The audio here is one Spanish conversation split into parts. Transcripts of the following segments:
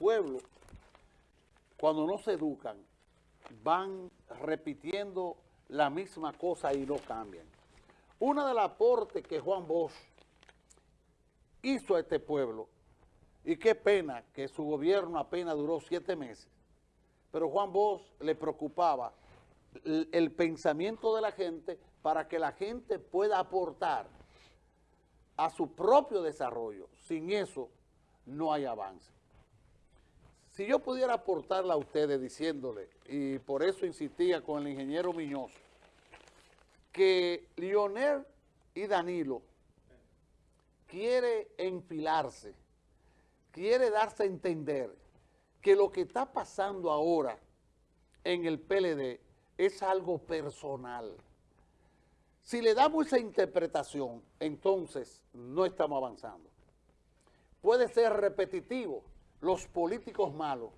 pueblo, cuando no se educan, van repitiendo la misma cosa y no cambian. Una de las aportes que Juan Bosch hizo a este pueblo, y qué pena que su gobierno apenas duró siete meses, pero Juan Bosch le preocupaba el, el pensamiento de la gente para que la gente pueda aportar a su propio desarrollo. Sin eso no hay avance. Si yo pudiera aportarle a ustedes diciéndole, y por eso insistía con el ingeniero Miñoso, que Lionel y Danilo quiere enfilarse, quiere darse a entender que lo que está pasando ahora en el PLD es algo personal. Si le damos esa interpretación, entonces no estamos avanzando. Puede ser repetitivo. Los políticos malos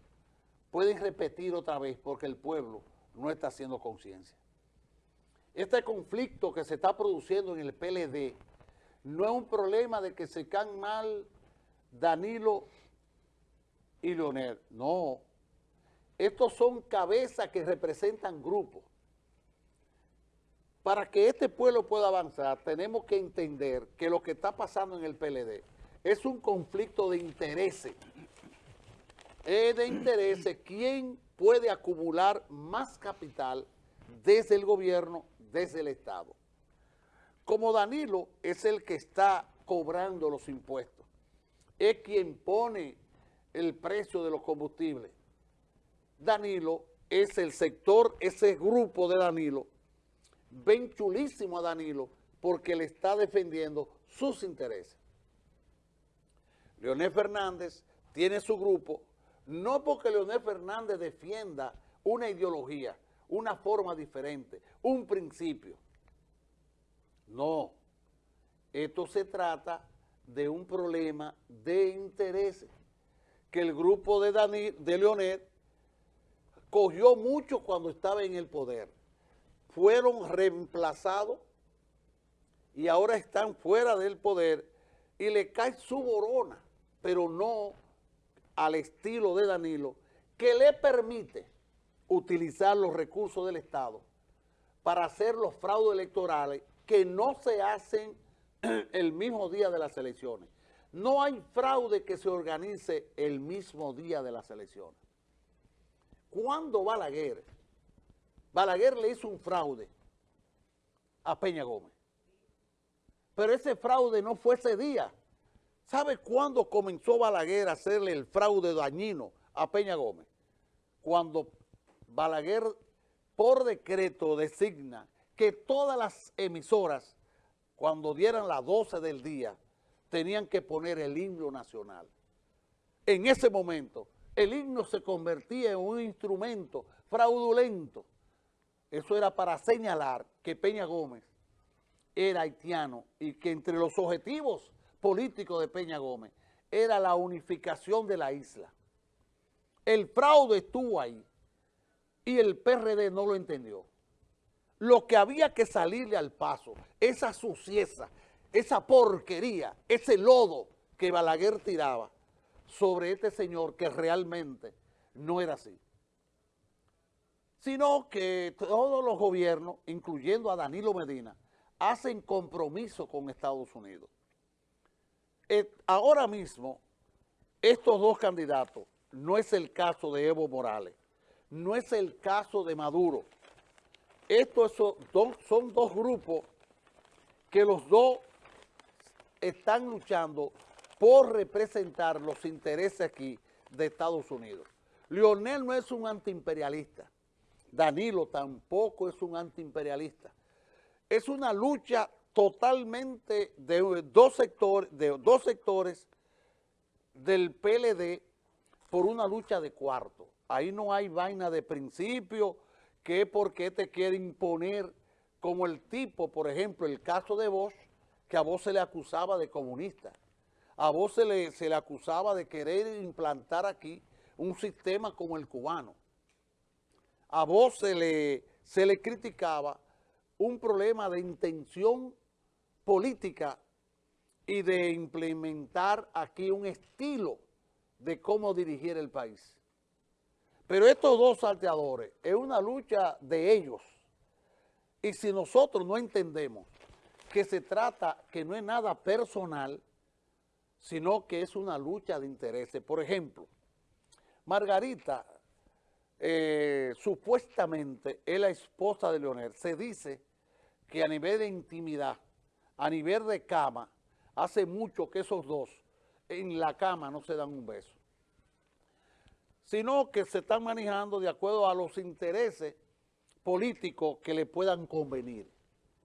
pueden repetir otra vez porque el pueblo no está haciendo conciencia. Este conflicto que se está produciendo en el PLD no es un problema de que se caen mal Danilo y Leonel. No. Estos son cabezas que representan grupos. Para que este pueblo pueda avanzar, tenemos que entender que lo que está pasando en el PLD es un conflicto de intereses. Es de intereses quién puede acumular más capital desde el gobierno, desde el Estado. Como Danilo es el que está cobrando los impuestos, es quien pone el precio de los combustibles. Danilo es el sector, ese grupo de Danilo, ven chulísimo a Danilo porque le está defendiendo sus intereses. Leonel Fernández tiene su grupo, no porque Leonel Fernández defienda una ideología, una forma diferente, un principio. No, esto se trata de un problema de intereses que el grupo de, de Leonel cogió mucho cuando estaba en el poder fueron reemplazados y ahora están fuera del poder y le cae su borona, pero no al estilo de Danilo, que le permite utilizar los recursos del Estado para hacer los fraudes electorales que no se hacen el mismo día de las elecciones. No hay fraude que se organice el mismo día de las elecciones. ¿Cuándo Balaguer Balaguer le hizo un fraude a Peña Gómez. Pero ese fraude no fue ese día. ¿Sabe cuándo comenzó Balaguer a hacerle el fraude dañino a Peña Gómez? Cuando Balaguer por decreto designa que todas las emisoras, cuando dieran las 12 del día, tenían que poner el himno nacional. En ese momento, el himno se convertía en un instrumento fraudulento eso era para señalar que Peña Gómez era haitiano y que entre los objetivos políticos de Peña Gómez era la unificación de la isla. El fraude estuvo ahí y el PRD no lo entendió. Lo que había que salirle al paso, esa sucieza, esa porquería, ese lodo que Balaguer tiraba sobre este señor que realmente no era así sino que todos los gobiernos, incluyendo a Danilo Medina, hacen compromiso con Estados Unidos. Eh, ahora mismo, estos dos candidatos, no es el caso de Evo Morales, no es el caso de Maduro. Estos son dos, son dos grupos que los dos están luchando por representar los intereses aquí de Estados Unidos. Lionel no es un antiimperialista. Danilo tampoco es un antiimperialista. Es una lucha totalmente de dos sectores, de dos sectores del PLD por una lucha de cuarto. Ahí no hay vaina de principio, que porque te quiere imponer como el tipo, por ejemplo, el caso de Bosch, que a vos se le acusaba de comunista. A vos se le, se le acusaba de querer implantar aquí un sistema como el cubano a vos se le, se le criticaba un problema de intención política y de implementar aquí un estilo de cómo dirigir el país. Pero estos dos salteadores es una lucha de ellos. Y si nosotros no entendemos que se trata, que no es nada personal, sino que es una lucha de intereses. Por ejemplo, Margarita, eh, supuestamente, es la esposa de Leonel. Se dice que a nivel de intimidad, a nivel de cama, hace mucho que esos dos en la cama no se dan un beso, sino que se están manejando de acuerdo a los intereses políticos que le puedan convenir.